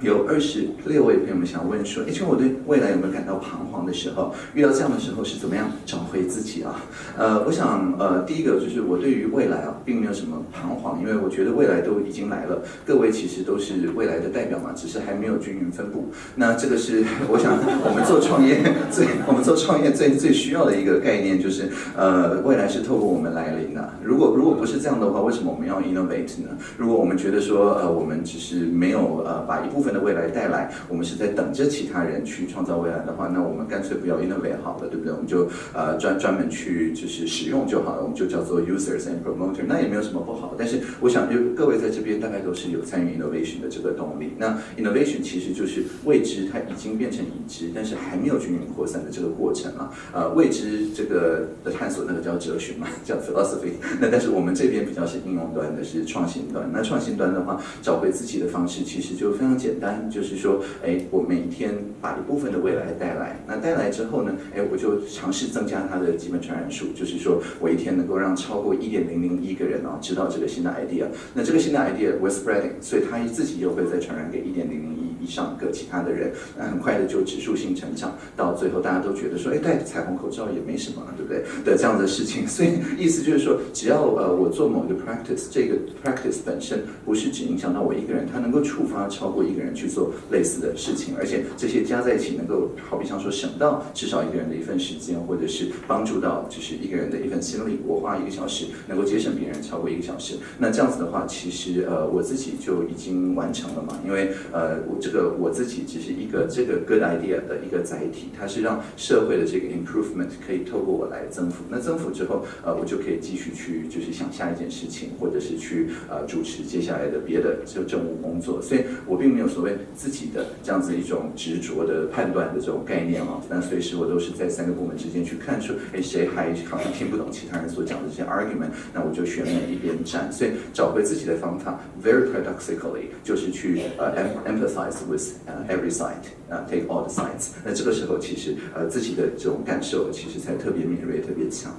有二十六位朋友们想问说，哎，请问我对未来有没有感到彷徨的时候？遇到这样的时候是怎么样找回自己啊？呃，我想，呃，第一个就是我对于未来啊，并没有什么彷徨，因为我觉得未来都已经来了，各位其实都是未来的代表嘛，只是还没有均匀分布。那这个是 我想我们做创业 最我们做创业最最需要的一个概念，就是呃，未来是透过我们来临的。如果如果不是这样的话，为什么我们要 innovate 呢？如果我们觉得说，呃，我们只是没有呃把一部分的未来带来，我们是在等着其他人去创造未来的话，那我们干脆不要 innovate 好了，对不对？我们就呃专专门去就是使用就好了，我们就叫做 users and promoter，那也没有什么不好。但是我想，就各位在这边大概都是有参与 innovation 的这个动力。那 innovation 其实就是未知，它已经变成已知，但是还没有均匀扩散的这个过程啊。呃，未知这个的探索，那个叫哲学嘛，叫 philosophy。那但是我们这边比较是应用端的，是创新端。那创新端的话，找回自己的方式其实就非常简。单就是说，哎，我每天把一部分的未来带来，那带来之后呢，哎，我就尝试增加它的基本传染数，就是说我一天能够让超过一点零零一个人哦知道这个新的 idea，那这个新的 idea was spreading，所以它自己又会再传染给一点零零一以上个其他的人，那很快的就指数性成长，到最后大家都觉得说，哎，戴彩虹口罩也没什么，对不对？的这样的事情，所以意思就是说，只要呃我做某一个 practice，这个 practice 本身不是只影响到我一个人，它能够触发超过一个人。去做类似的事情，而且这些加在一起，能够好比像说省到至少一个人的一份时间，或者是帮助到就是一个人的一份心力。我花一个小时，能够节省别人超过一个小时，那这样子的话，其实呃我自己就已经完成了嘛。因为呃我这个我自己只是一个这个 good idea 的一个载体，它是让社会的这个 improvement 可以透过我来增幅。那增幅之后，呃我就可以继续去就是想下一件事情，或者是去呃主持接下来的别的就政务工作。所以我并没有所谓。自己的这样子一种执着的判断的这种概念啊，那随时我都是在三个部门之间去看出，哎，谁还好像听不懂其他人所讲的这些 argument，那我就选哪一边站。所以找回自己的方法，very paradoxically，就是去呃 empathize with every side，呃 take all the sides。那这个时候其实呃自己的这种感受其实才特别敏锐、特别强。